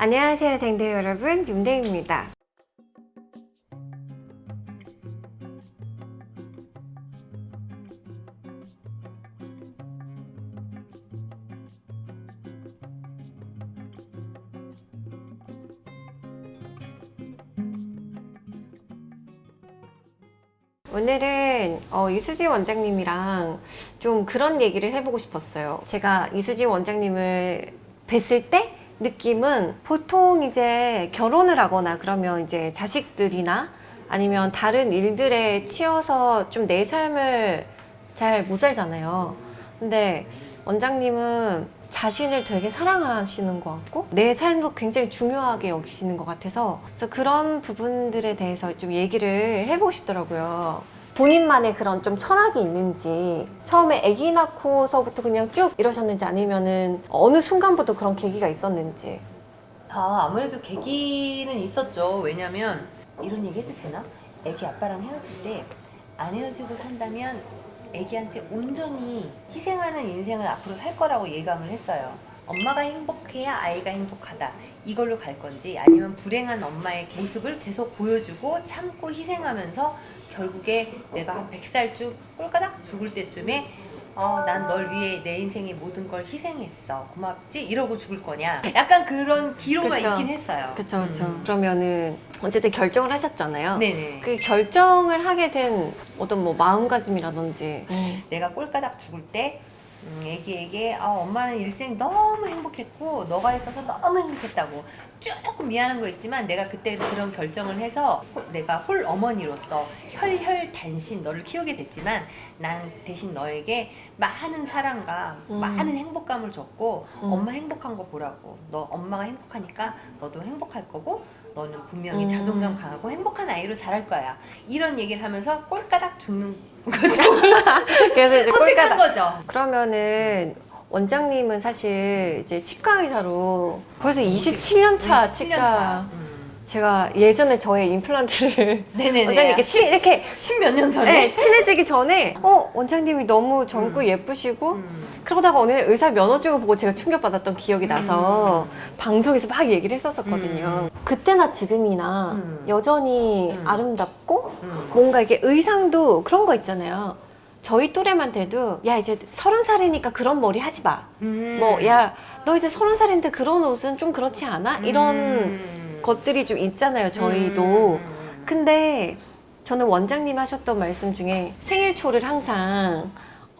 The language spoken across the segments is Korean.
안녕하세요 댕댕 여러분. 윤댕입니다. 오늘은 어, 이수지 원장님이랑 좀 그런 얘기를 해보고 싶었어요. 제가 이수지 원장님을 뵀을 때 느낌은 보통 이제 결혼을 하거나 그러면 이제 자식들이나 아니면 다른 일들에 치여서 좀 내 삶을 잘 못 살잖아요. 근데 원장님은 자신을 되게 사랑하시는 것 같고 내 삶도 굉장히 중요하게 여기시는 것 같아서 그래서 그런 부분들에 대해서 좀 얘기를 해보고 싶더라고요 본인만의 그런 좀 철학이 있는지 처음에 아기 낳고서부터 그냥 쭉 이러셨는지 아니면은 어느 순간부터 그런 계기가 있었는지 아, 아무래도 계기는 있었죠. 왜냐면 이런 얘기 해도 되나? 애기 아빠랑 헤어질 때 안 헤어지고 산다면 애기한테 온전히 희생하는 인생을 앞으로 살 거라고 예감을 했어요. 엄마가 행복해야 아이가 행복하다. 이걸로 갈 건지 아니면 불행한 엄마의 모습을 계속 보여주고 참고 희생하면서 결국에 내가 한 100살쯤 꼴까닥 죽을 때쯤에 어, 난 널 위해 내 인생의 모든 걸 희생했어. 고맙지? 이러고 죽을 거냐. 약간 그런 기로가 그쵸. 있긴 했어요. 그쵸 그쵸 음. 그러면은 어쨌든 결정을 하셨잖아요 네네. 그 결정을 하게 된 어떤 뭐 마음가짐이라든지 내가 꼴까닥 죽을 때 음, 애기에게 아, 엄마는 일생 너무 행복했고 너가 있어서 너무 행복했다고 조금 미안한 거 있지만 내가 그때 그런 결정을 해서 호- 내가 홀 어머니로서 혈혈 단신 너를 키우게 됐지만 난 대신 너에게 많은 사랑과 음. 많은 행복감을 줬고 음. 엄마 행복한 거 보라고 너 엄마가 행복하니까 너도 행복할 거고 너는 분명히 음. 자존감 강하고 행복한 아이로 자랄 거야 이런 얘기를 하면서 꼴까닥 죽는 거죠 그래서 이제 꼴까닥 거죠 그러면은 원장님은 사실 이제 치과 의사로 벌써 27년 차 27년 치과 차. 음. 제가 예전에 저의 임플란트를 네네네. 원장님 이렇게 치, 이렇게 십몇 년 전에. 네, 친해지기 전에 어 원장님이 너무 젊고 음. 예쁘시고 음. 그러다가 어느 날 의사 면허증을 보고 제가 충격받았던 기억이 나서 음. 방송에서 막 얘기를 했었었거든요. 그때나 지금이나 음. 여전히 음. 아름답고 음. 뭔가 이게 의상도 그런 거 있잖아요. 저희 또래만 돼도 야 이제 서른 살이니까 그런 머리 하지 마. 음. 뭐야 너 이제 서른 살인데 그런 옷은 좀 그렇지 않아? 이런 음. 것들이 좀 있잖아요. 저희도. 음. 근데 저는 원장님 하셨던 말씀 중에 생일 초를 항상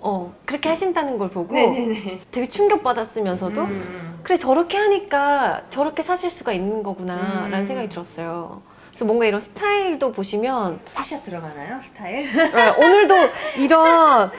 어 그렇게 하신다는 걸 보고 네네네. 되게 충격받았으면서도 음. 그래 저렇게 하니까 저렇게 사실 수가 있는 거구나 음. 라는 생각이 들었어요 그래서 뭔가 이런 스타일도 보시면 티샷 들어가나요? 스타일? 네, 오늘도 이런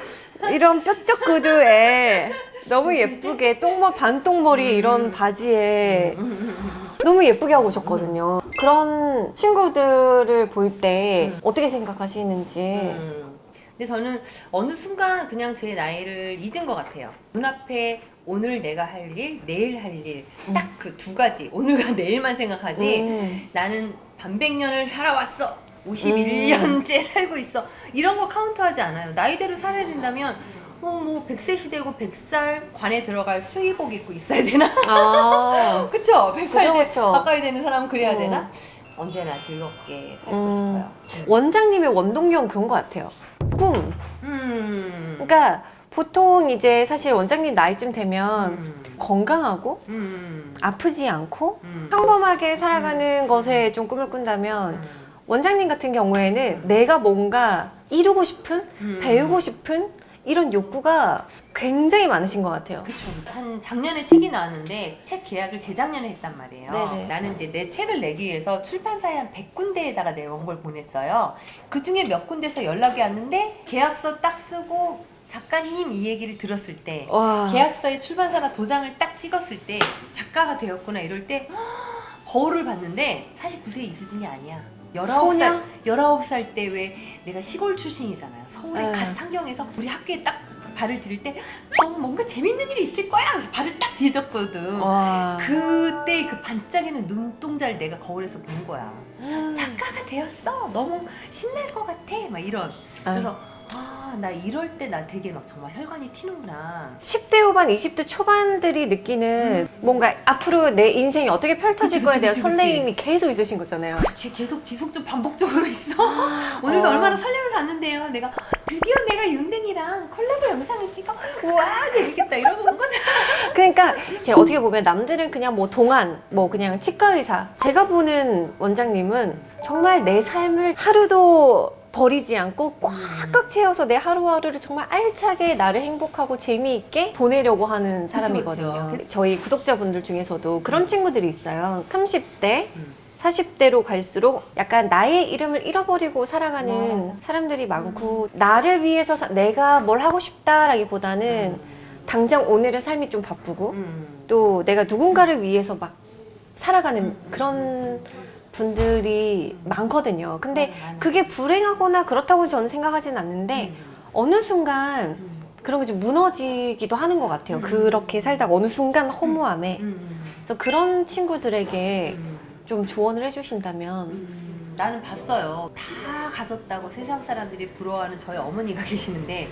이런 뾰족 구두에 너무 예쁘게 똥머 반똥머리 이런 음. 바지에 음. 너무 예쁘게 하고 오셨거든요 그런 친구들을 볼때 음. 어떻게 생각하시는지 음. 근데 저는 어느 순간 그냥 제 나이를 잊은 것 같아요. 눈앞에 오늘 내가 할 일, 내일 할 일, 딱 그 두 가지. 오늘과 내일만 생각하지. 음. 나는 반백년을 살아왔어. 51년째 살고 있어. 이런 거 카운트하지 않아요. 나이대로 살아야 된다면 어, 뭐 100세 시대고 100살 관에 들어갈 수의복 입고 있어야 되나? 아, 그쵸? 100살 그쵸, 때 그쵸. 가까이 되는 사람은 그래야 음. 되나? 언제나 즐겁게 살고 음. 싶어요. 원장님의 원동력은 그런 것 같아요 꿈 음. 그러니까 보통 이제 사실 원장님 나이쯤 되면 음. 건강하고 음. 아프지 않고 음. 평범하게 살아가는 것에 좀 꿈을 꾼다면 음. 원장님 같은 경우에는 내가 뭔가 이루고 싶은 음. 배우고 싶은 이런 욕구가 굉장히 많으신 것 같아요 그쵸. 한 작년에 책이 나왔는데 책 계약을 재작년에 했단 말이에요. 네네. 나는 이제 내 책을 내기 위해서 출판사에 한 100군데에다가 내 원고를 보냈어요. 그 중에 몇 군데서 연락이 왔는데 계약서 딱 쓰고 작가님 이 얘기를 들었을 때 와 계약서에 출판사가 도장을 딱 찍었을 때 작가가 되었구나 이럴 때 거울을 봤는데 49세 이수진이 아니야. 19살, 소녀? 19살 때 왜 내가 시골 출신이잖아요. 서울에 네. 갓 상경해서 우리 학교에 딱 발을 디딜 때 어, 뭔가 재밌는 일이 있을 거야. 그래서 발을 딱 디뎠거든. 와. 그때 그 반짝이는 눈동자를 내가 거울에서 본 거야. 음. 작가가 되었어. 너무 신날 것 같아. 막 이런. 그래서 아, 나 이럴 때 나 되게 막 정말 혈관이 튀는구나. 10대 후반, 20대 초반들이 느끼는 뭔가 앞으로 내 인생이 어떻게 펼쳐질 음. 그치, 거에 그치, 대한 그치, 그치. 설레임이 계속 있으신 거잖아요. 지- 계속 지속적 반복적으로 있어. 오늘도 어. 얼마나 설레면서 왔는데요. 내가 드디어 내가 윤댕이랑 콜라보 영상을 찍어. 우와 재밌겠다 이러고 온 거잖아. 그러니까 제가 어떻게 보면 남들은 그냥 뭐 동안 뭐 그냥 치과 의사 제가 보는 원장님은 정말 내 삶을 하루도 버리지 않고 꽉꽉 채워서 내 하루하루를 정말 알차게 나를 행복하고 재미있게 보내려고 하는 사람이거든요. 그쵸. 저희 구독자분들 중에서도 그런 친구들이 있어요. 30대 음. 40대로 갈수록 약간 나의 이름을 잃어버리고 살아가는 맞아. 사람들이 많고 나를 위해서 사- 내가 뭘 하고 싶다라기보다는 당장 오늘의 삶이 좀 바쁘고 음. 또 내가 누군가를 위해서 막 살아가는 음. 그런 분들이 많거든요. 근데 맞아, 맞아. 그게 불행하거나 그렇다고 저는 생각하진 않는데 음. 어느 순간 음. 그런 게 좀 무너지기도 하는 것 같아요. 음. 그렇게 살다가 어느 순간 허무함에. 음. 그래서 그런 친구들에게 음. 좀 조언을 해주신다면 음, 나는 봤어요. 다 가졌다고 세상 사람들이 부러워하는 저희 어머니가 계시는데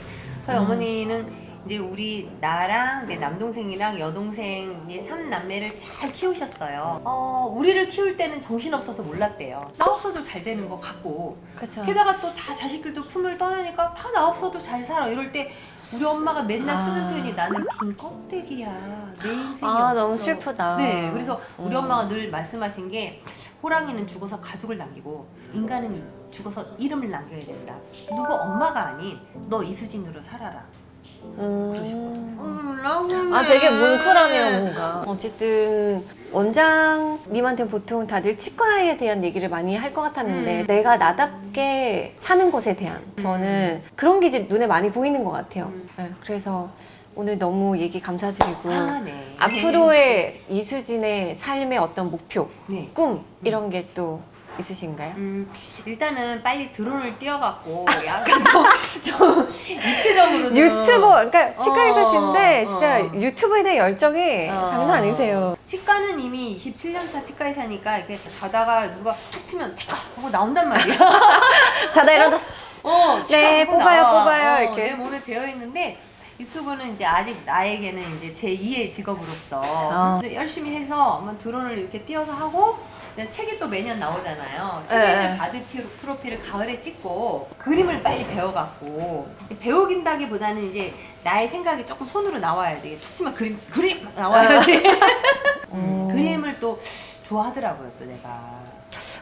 저희 음. 어머니는 이제 우리 나랑 내 남동생이랑 여동생 이 삼남매를 잘 키우셨어요. 어, 우리를 키울 때는 정신 없어서 몰랐대요. 나 없어도 잘 되는 것 같고 그렇죠. 게다가 또 다 자식들도 품을 떠나니까 다 나 없어도 잘 살아 이럴 때 우리 엄마가 맨날 쓰는 아. 표현이 나는 빈 껍데기야 내 인생이 아 없어. 너무 슬프다. 네, 그래서 우리 음. 엄마가 늘 말씀하신 게 호랑이는 죽어서 가족을 남기고 인간은 죽어서 이름을 남겨야 된다. 누구 엄마가 아닌 너 이수진으로 살아라. 음. 그러시거든요. 음, 아 되게 뭉클하네요 뭔가 어쨌든 원장님한테 보통 다들 치과에 대한 얘기를 많이 할 것 같았는데 음. 내가 나답게 사는 것에 대한 저는 그런 게 이제 눈에 많이 보이는 것 같아요 음. 네, 그래서 오늘 너무 얘기 감사드리고 아, 네. 앞으로의 이수진의 삶의 어떤 목표, 네. 꿈 이런 게또 있으신가요? 음, 일단은 빨리 드론을 띄워갖고 약간 좀, 좀 입체적으로 좀 유튜버, 그러니까 치과 어, 의사신데 어. 진짜 유튜브에 대한 열정이 어. 장난 아니세요. 치과는 이미 27년차 치과 의사니까 이렇게 자다가 누가 툭 치면 치과 하고 나온단 말이야. 자다 일어나 어, 네, 치과 뽑아요, 나와. 뽑아요, 어, 이렇게. 내 몸에 배어 있는데 유튜브는 이제 아직 나에게는 이제 제 2의 직업으로서 어. 열심히 해서 한번 드론을 이렇게 띄워서 하고 책이 또 매년 나오잖아요. 책에는 네. 바드 피- 프로필을 가을에 찍고 그림을 빨리 배워갖고 배우긴다기보다는 이제 나의 생각이 조금 손으로 나와야 돼. 툭 치면 그림 그림 나와야지. 음. 그림을 또 좋아하더라고요, 또 내가.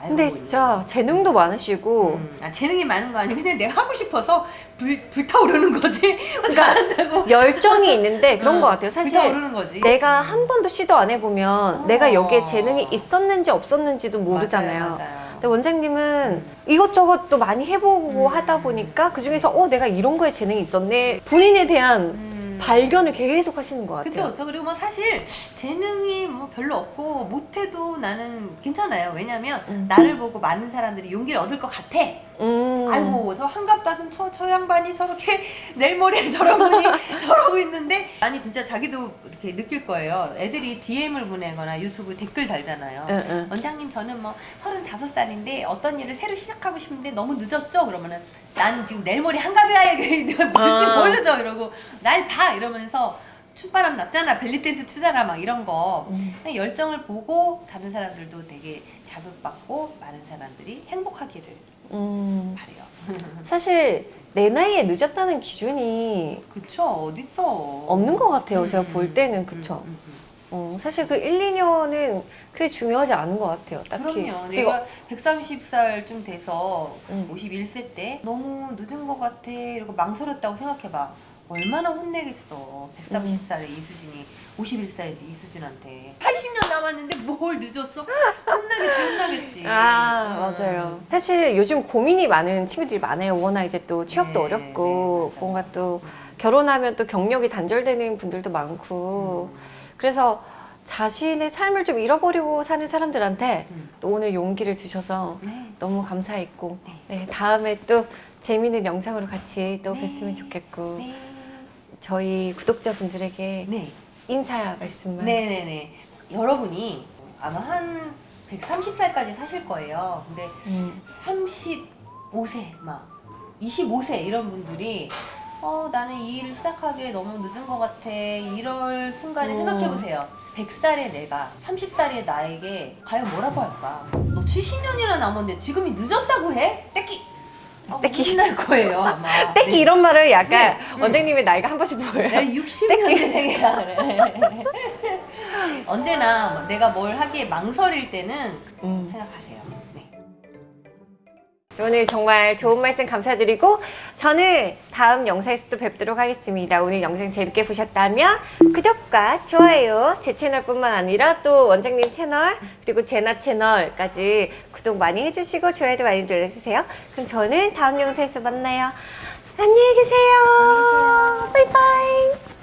근데. 진짜 재능도 많으시고 음, 아, 재능이 많은 거 아니고 그냥 내가 하고 싶어서 불, 불타오르는 거지 그러니까 잘한다고 열정이 있는데 그런 응, 것 같아요. 사실 불타오르는 거지 내가 한 번도 시도 안 해보면 어. 내가 여기에 재능이 있었는지 없었는지도 모르잖아요. 맞아요, 맞아요. 근데 원장님은 이것저것 또 많이 해보고 음. 하다 보니까 그 중에서 어 내가 이런 거에 재능이 있었네 본인에 대한 음. 발견을 계속 하시는 것 같아요. 그쵸 저 그리고 뭐 사실 재능이 뭐 별로 없고 못해도 나는 괜찮아요 왜냐면 음. 나를 보고 많은 사람들이 용기를 얻을 것 같아 음. 아이고 저 한갑다든 저, 저 양반이 저렇게 모레 저런 분이 저러고 있는데 아니 진짜 자기도 이렇게 느낄 거예요 애들이 DM을 보내거나 유튜브 댓글 달잖아요 응, 응. 원장님 저는 뭐 35살인데 어떤 일을 새로 시작하고 싶은데 너무 늦었죠? 그러면은 난 지금 모레 한가비아에 느낌 아. 모르죠? 이러고 날 봐! 이러면서 춤바람 났잖아 벨리댄스 추잖아 막 이런 거 음. 열정을 보고 다른 사람들도 되게 자극받고 많은 사람들이 행복하기를 음. 바래요 사실 내 나이에 늦었다는 기준이 그쵸 어딨어 없는 것 같아요. 제가 음, 볼 때는 그쵸. 음, 음, 음. 어, 사실 그 1, 2년은 그게 중요하지 않은 것 같아요. 딱히. 그럼요. 내가 130살쯤 돼서 음. 51세 때 너무 늦은 것 같아 이러고 망설였다고 생각해봐. 얼마나 혼내겠어. 130살의 이수진이 51살의 이수진한테 80년 남았는데 뭘 늦었어? 혼나겠지 혼나겠지. 아 음. 맞아요. 사실 요즘 고민이 많은 친구들이 많아요. 워낙 이제 또 취업도 네, 어렵고 네. 뭔가 또 결혼하면 또 경력이 단절되는 분들도 많고 그래서 자신의 삶을 좀 잃어버리고 사는 사람들한테 음. 또 오늘 용기를 주셔서 네. 너무 감사했고 네. 네, 다음에 또 재미있는 영상으로 같이 또 네. 뵀으면 좋겠고 네. 저희 구독자분들에게 네. 인사 말씀만 네네네. 여러분이 아마 한 130살까지 사실 거예요. 근데 음, 35세 막 25세 이런 분들이 어 나는 이 일을 시작하기에 너무 늦은 것 같아 이럴 순간에 음. 생각해 보세요 100살의 내가 30살의 나에게 과연 뭐라고 할까 너 70년이나 남았는데 지금이 늦었다고 해? 떼끼 아, 떼끼. 혼날 거예요 아마 떼기 네. 이런 말을 약간 네. 음. 원장님의 나이가 한 번씩 보여요. 내가 60년대생이야 그래 언제나 뭐 내가 뭘 하기에 망설일 때는 음. 생각하세요 네. 오늘 정말 좋은 말씀 감사드리고 저는 다음 영상에서 또 뵙도록 하겠습니다. 오늘 영상 재밌게 보셨다면 구독과 좋아요 제 채널뿐만 아니라 또 원장님 채널 그리고 제나 채널까지 구독 많이 해주시고 좋아요도 많이 눌러주세요. 그럼 저는 다음 영상에서 만나요. 안녕히 계세요. 바이바이.